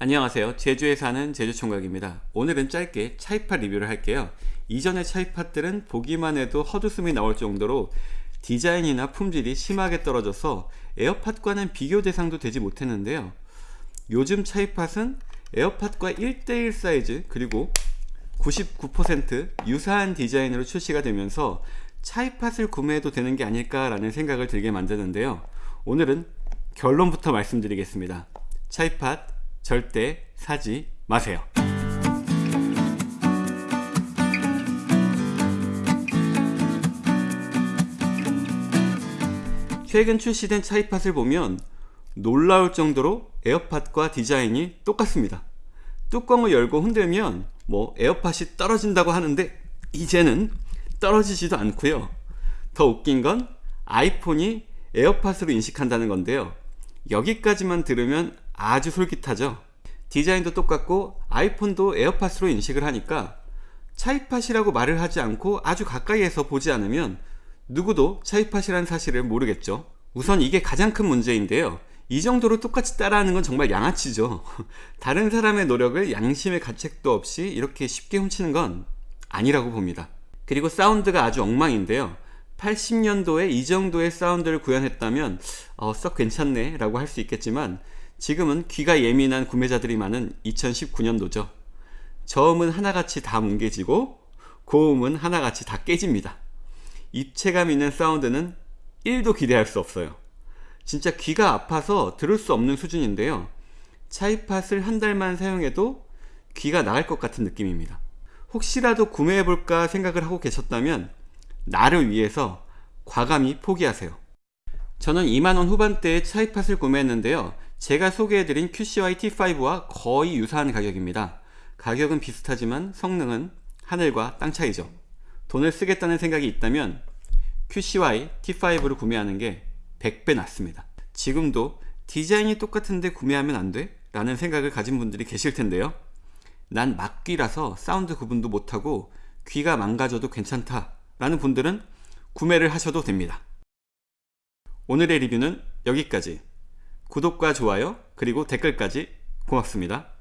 안녕하세요. 제주에 사는 제주총각입니다. 오늘은 짧게 차이팟 리뷰를 할게요. 이전의 차이팟들은 보기만 해도 헛웃음이 나올 정도로 디자인이나 품질이 심하게 떨어져서 에어팟과는 비교 대상도 되지 못했는데요. 요즘 차이팟은 에어팟과 1대1 사이즈 그리고 99% 유사한 디자인으로 출시가 되면서 차이팟을 구매해도 되는 게 아닐까 라는 생각을 들게 만드는데요. 오늘은 결론부터 말씀드리겠습니다. 차이팟 절대 사지 마세요. 최근 출시된 차이팟을 보면 놀라울 정도로 에어팟과 디자인이 똑같습니다. 뚜껑을 열고 흔들면 뭐 에어팟이 떨어진다고 하는데 이제는 떨어지지도 않고요. 더 웃긴 건 아이폰이 에어팟으로 인식한다는 건데요. 여기까지만 들으면 아주 솔깃하죠? 디자인도 똑같고 아이폰도 에어팟으로 인식을 하니까 차이팟이라고 말을 하지 않고 아주 가까이에서 보지 않으면 누구도 차이팟이라는 사실을 모르겠죠? 우선 이게 가장 큰 문제인데요. 이 정도로 똑같이 따라하는 건 정말 양아치죠? 다른 사람의 노력을 양심의 가책도 없이 이렇게 쉽게 훔치는 건 아니라고 봅니다. 그리고 사운드가 아주 엉망인데요 80년도에 이 정도의 사운드를 구현했다면 어, 썩 괜찮네 라고 할 수 있겠지만 지금은 귀가 예민한 구매자들이 많은 2019년도죠. 저음은 하나같이 다 뭉개지고 고음은 하나같이 다 깨집니다. 입체감 있는 사운드는 1도 기대할 수 없어요. 진짜 귀가 아파서 들을 수 없는 수준인데요. 차이팟을 한 달만 사용해도 귀가 나갈 것 같은 느낌입니다. 혹시라도 구매해볼까 생각을 하고 계셨다면 나를 위해서 과감히 포기하세요. 저는 2만원 후반대의 차이팟을 구매했는데요. 제가 소개해드린 QCY T5와 거의 유사한 가격입니다. 가격은 비슷하지만 성능은 하늘과 땅 차이죠. 돈을 쓰겠다는 생각이 있다면 QCY T5를 구매하는 게 100배 낫습니다. 지금도 디자인이 똑같은데 구매하면 안 돼? 라는 생각을 가진 분들이 계실 텐데요. 난 막귀라서 사운드 구분도 못하고 귀가 망가져도 괜찮다 라는 분들은 구매를 하셔도 됩니다. 오늘의 리뷰는 여기까지 구독과 좋아요 그리고 댓글까지 고맙습니다.